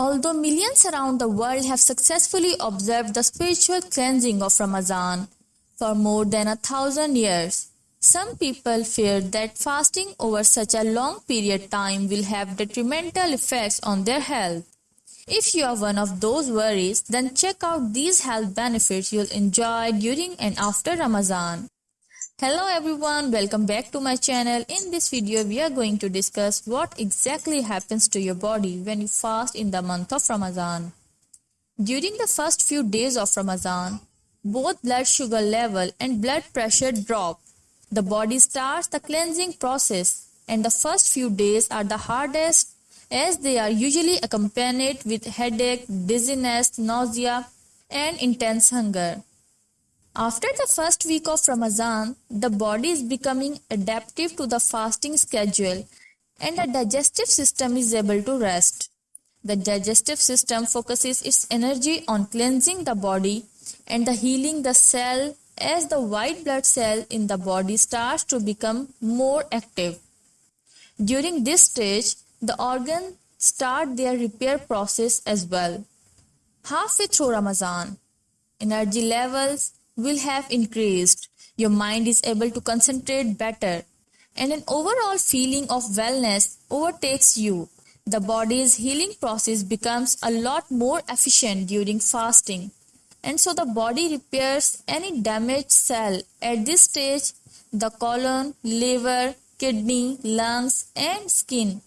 Although millions around the world have successfully observed the spiritual cleansing of Ramadan for more than a thousand years, some people fear that fasting over such a long period of time will have detrimental effects on their health. If you are one of those worries, then check out these health benefits you'll enjoy during and after Ramadan. Hello everyone, welcome back to my channel. In this video, we are going to discuss what exactly happens to your body when you fast in the month of Ramadan. During the first few days of Ramadan, both blood sugar level and blood pressure drop. The body starts the cleansing process and the first few days are the hardest as they are usually accompanied with headache, dizziness, nausea and intense hunger. After the first week of Ramadan, the body is becoming adaptive to the fasting schedule and the digestive system is able to rest. The digestive system focuses its energy on cleansing the body and the healing the cell as the white blood cell in the body starts to become more active. During this stage, the organs start their repair process as well. Halfway through Ramadan, energy levels will have increased. Your mind is able to concentrate better, and an overall feeling of wellness overtakes you. The body's healing process becomes a lot more efficient during fasting, and so the body repairs any damaged cell. At this stage, the colon, liver, kidney, lungs, and skin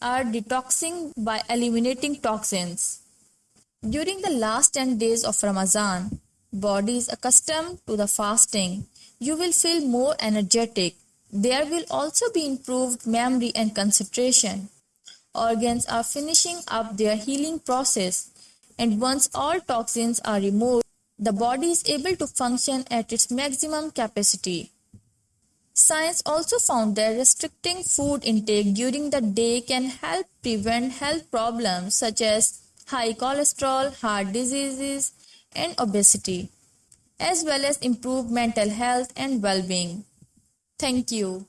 are detoxing by eliminating toxins. During the last 10 days of Ramadan, body is accustomed to the fasting, you will feel more energetic. There will also be improved memory and concentration. Organs are finishing up their healing process, and once all toxins are removed, the body is able to function at its maximum capacity. Science also found that restricting food intake during the day can help prevent health problems such as high cholesterol, heart diseases, and obesity, as well as improve mental health and well being. Thank you.